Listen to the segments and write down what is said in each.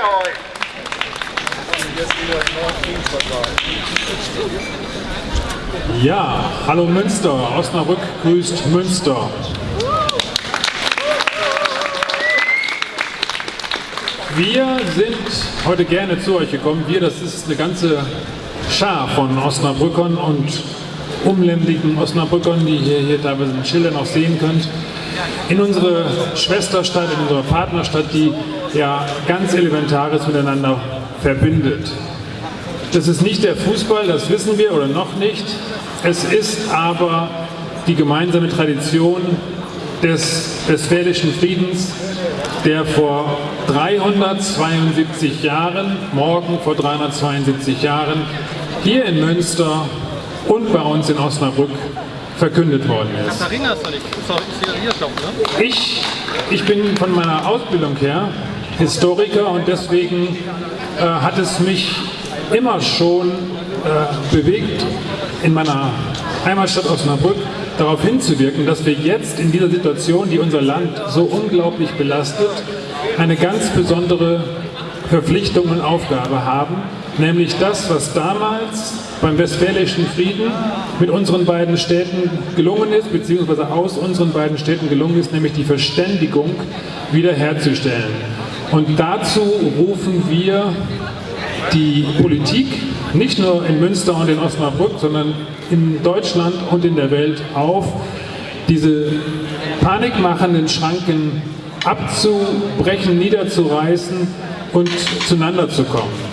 Österreich. Ja, hallo Münster, Osnabrück grüßt Münster. Wir sind heute gerne zu euch gekommen. Wir, das ist eine ganze Schar von Osnabrückern und umländlichen Osnabrückern, die ihr hier teilweise in Schildern auch sehen könnt, in unsere Schwesterstadt, in unsere Partnerstadt, die ja ganz Elementares miteinander verbindet. Das ist nicht der Fußball, das wissen wir oder noch nicht. Es ist aber die gemeinsame Tradition des Westfälischen Friedens, der vor 372 Jahren, morgen vor 372 Jahren, hier in Münster und bei uns in Osnabrück verkündet worden ist. Ne? Ich, ich bin von meiner Ausbildung her Historiker und deswegen äh, hat es mich immer schon äh, bewegt, in meiner Heimatstadt Osnabrück darauf hinzuwirken, dass wir jetzt in dieser Situation, die unser Land so unglaublich belastet, eine ganz besondere Verpflichtung und Aufgabe haben, nämlich das, was damals beim Westfälischen Frieden mit unseren beiden Städten gelungen ist, beziehungsweise aus unseren beiden Städten gelungen ist, nämlich die Verständigung wiederherzustellen. Und dazu rufen wir die Politik, nicht nur in Münster und in Osnabrück, sondern in Deutschland und in der Welt auf, diese panikmachenden Schranken abzubrechen, niederzureißen und zueinander zu kommen.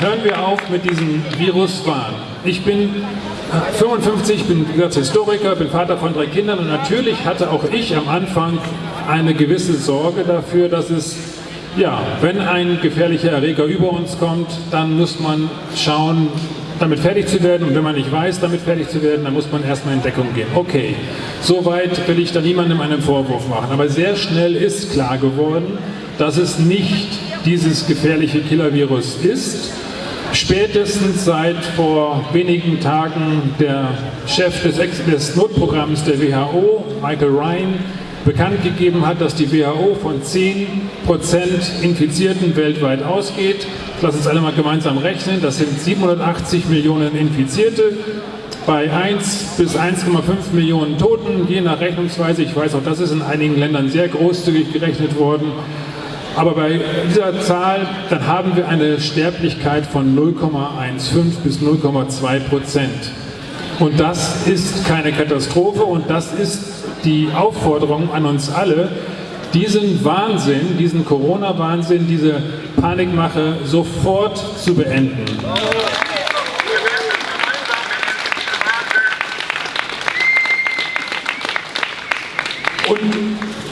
Hören wir auf mit diesem Viruswahn. Ich bin 55, bin wie gesagt Historiker, bin Vater von drei Kindern und natürlich hatte auch ich am Anfang eine gewisse Sorge dafür, dass es, ja, wenn ein gefährlicher Erreger über uns kommt, dann muss man schauen, damit fertig zu werden und wenn man nicht weiß, damit fertig zu werden, dann muss man erstmal in Deckung gehen. Okay, soweit will ich da niemandem einen Vorwurf machen, aber sehr schnell ist klar geworden, dass es nicht dieses gefährliche Killer-Virus ist. Spätestens seit vor wenigen Tagen der Chef des, des Notprogramms der WHO, Michael Ryan, bekannt gegeben hat, dass die WHO von 10% Infizierten weltweit ausgeht. Lass uns alle mal gemeinsam rechnen, das sind 780 Millionen Infizierte bei 1 bis 1,5 Millionen Toten, je nach Rechnungsweise. Ich weiß auch, das ist in einigen Ländern sehr großzügig gerechnet worden. Aber bei dieser Zahl, dann haben wir eine Sterblichkeit von 0,15 bis 0,2 Prozent. Und das ist keine Katastrophe und das ist die Aufforderung an uns alle, diesen Wahnsinn, diesen Corona-Wahnsinn, diese Panikmache sofort zu beenden. Und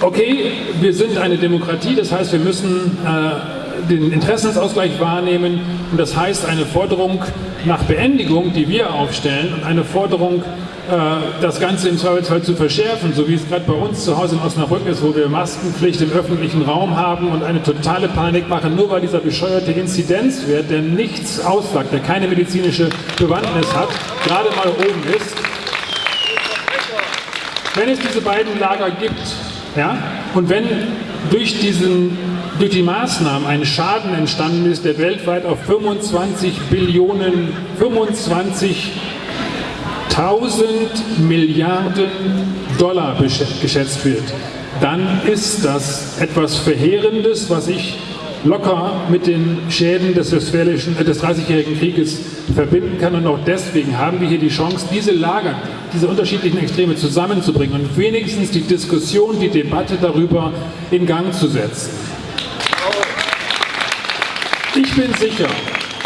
okay, wir sind eine Demokratie, das heißt, wir müssen äh, den Interessensausgleich wahrnehmen und das heißt eine Forderung nach Beendigung, die wir aufstellen und eine Forderung, äh, das Ganze im Zweifelsfall zu verschärfen, so wie es gerade bei uns zu Hause in Osnabrück ist, wo wir Maskenpflicht im öffentlichen Raum haben und eine totale Panik machen, nur weil dieser bescheuerte Inzidenzwert, der nichts aussagt, der keine medizinische Bewandtnis hat, gerade mal oben ist. Wenn es diese beiden Lager gibt, ja, und wenn durch, diesen, durch die Maßnahmen ein Schaden entstanden ist, der weltweit auf 25 Billionen, 25 1000 Milliarden Dollar geschätzt wird, dann ist das etwas Verheerendes, was ich locker mit den Schäden des, Westfälischen, äh, des 30-jährigen Krieges verbinden kann. Und auch deswegen haben wir hier die Chance, diese Lager, diese unterschiedlichen Extreme zusammenzubringen und wenigstens die Diskussion, die Debatte darüber in Gang zu setzen. Ich bin sicher,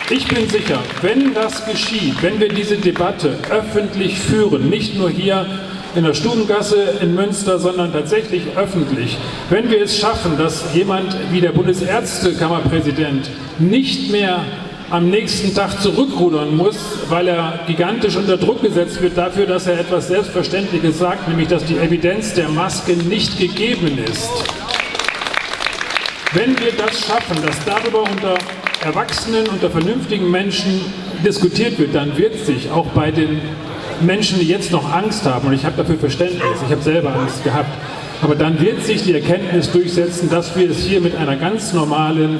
ich bin sicher, wenn das geschieht, wenn wir diese Debatte öffentlich führen, nicht nur hier in der Stubengasse in Münster, sondern tatsächlich öffentlich. Wenn wir es schaffen, dass jemand wie der Bundesärztekammerpräsident nicht mehr am nächsten Tag zurückrudern muss, weil er gigantisch unter Druck gesetzt wird dafür, dass er etwas Selbstverständliches sagt, nämlich dass die Evidenz der Maske nicht gegeben ist. Wenn wir das schaffen, dass darüber unter Erwachsenen, unter vernünftigen Menschen diskutiert wird, dann wird sich auch bei den Menschen, die jetzt noch Angst haben, und ich habe dafür Verständnis, ich habe selber Angst gehabt, aber dann wird sich die Erkenntnis durchsetzen, dass wir es hier mit einer ganz normalen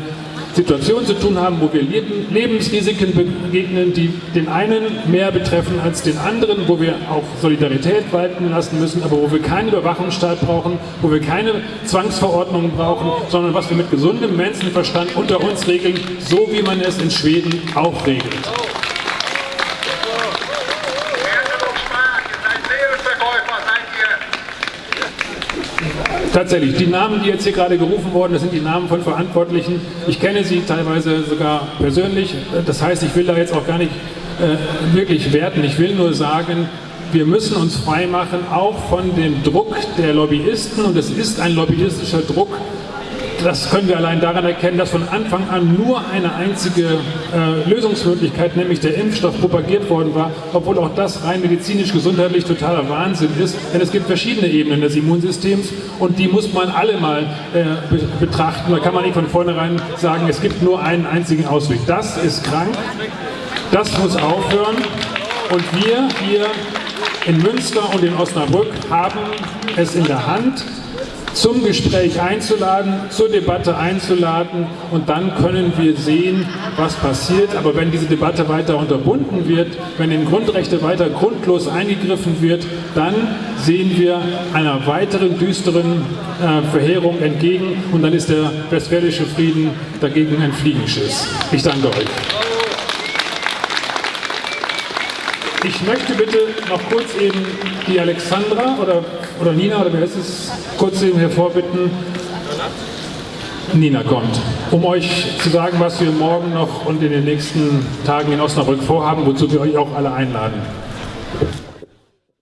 Situation zu tun haben, wo wir Lebensrisiken begegnen, die den einen mehr betreffen als den anderen, wo wir auch Solidarität walten lassen müssen, aber wo wir keinen Überwachungsstaat brauchen, wo wir keine Zwangsverordnungen brauchen, sondern was wir mit gesundem Menschenverstand unter uns regeln, so wie man es in Schweden auch regelt. Tatsächlich, die Namen, die jetzt hier gerade gerufen wurden, das sind die Namen von Verantwortlichen. Ich kenne sie teilweise sogar persönlich. Das heißt, ich will da jetzt auch gar nicht äh, wirklich werten. Ich will nur sagen, wir müssen uns freimachen, auch von dem Druck der Lobbyisten. Und es ist ein lobbyistischer Druck, das können wir allein daran erkennen, dass von Anfang an nur eine einzige äh, Lösungsmöglichkeit, nämlich der Impfstoff, propagiert worden war, obwohl auch das rein medizinisch-gesundheitlich totaler Wahnsinn ist. Denn es gibt verschiedene Ebenen des Immunsystems und die muss man alle mal äh, be betrachten. Da kann man nicht von vornherein sagen, es gibt nur einen einzigen Ausweg. Das ist krank, das muss aufhören und wir hier in Münster und in Osnabrück haben es in der Hand, zum Gespräch einzuladen, zur Debatte einzuladen und dann können wir sehen, was passiert. Aber wenn diese Debatte weiter unterbunden wird, wenn in Grundrechte weiter grundlos eingegriffen wird, dann sehen wir einer weiteren düsteren äh, Verheerung entgegen und dann ist der westfälische Frieden dagegen ein Fliegenschiss. Ich danke euch. Ich möchte bitte noch kurz eben die Alexandra oder, oder Nina, oder wer ist es, kurz eben hervorbitten. Nina kommt, um euch zu sagen, was wir morgen noch und in den nächsten Tagen in Osnabrück vorhaben, wozu wir euch auch alle einladen.